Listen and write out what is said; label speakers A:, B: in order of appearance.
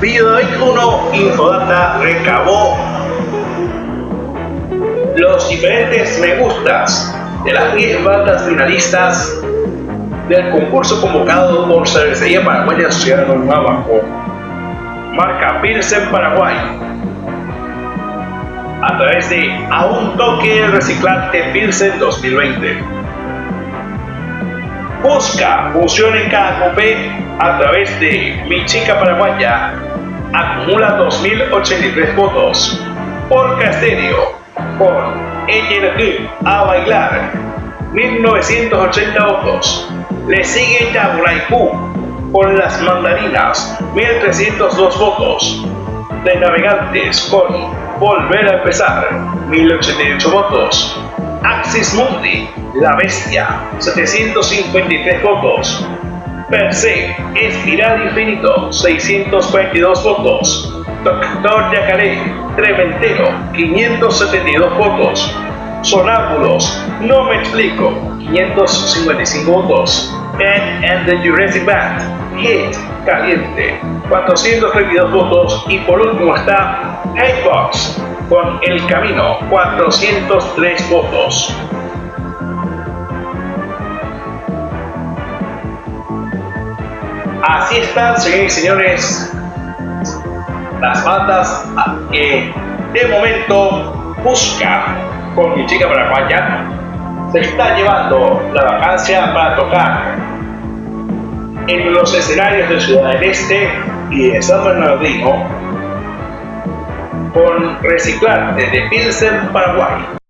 A: Videoic 1 Infodata recabó los diferentes me gustas de las 10 bandas finalistas del concurso convocado por Cervecería Paraguaya Ciudad Nueva marca Pilsen Paraguay a través de A un toque reciclante Pilsen 2020. Busca función en cada copé a través de Mi Chica Paraguaya. Acumula 2083 votos. Por Casterio. Por Ella a bailar. 1980 votos. Le sigue Yaguraipú con las mandarinas, 1302 votos. De navegantes con Volver a empezar, 1088 votos. Axis Mundi, La Bestia, 753 votos. Per se, Espiral Infinito, 622 votos. Doctor Yacaré, Treventero, 572 votos. Sonámbulos, No Me Explico, 555 votos. Ed and the Jurassic Band, Hit, Caliente, 432 votos. Y por último está Hatebox, con El Camino, 403 votos. Así están, señores y señores, las bandas que de momento busca con mi chica paraguaya se está llevando la vacancia para tocar en los escenarios de Ciudad del Este y de San Bernardino con reciclar desde Pilsen, Paraguay.